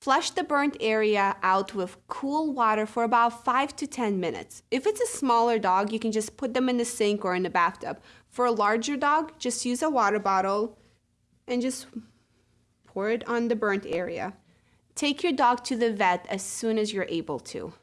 Flush the burnt area out with cool water for about 5 to 10 minutes. If it's a smaller dog, you can just put them in the sink or in the bathtub. For a larger dog, just use a water bottle and just pour it on the burnt area. Take your dog to the vet as soon as you're able to.